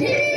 did.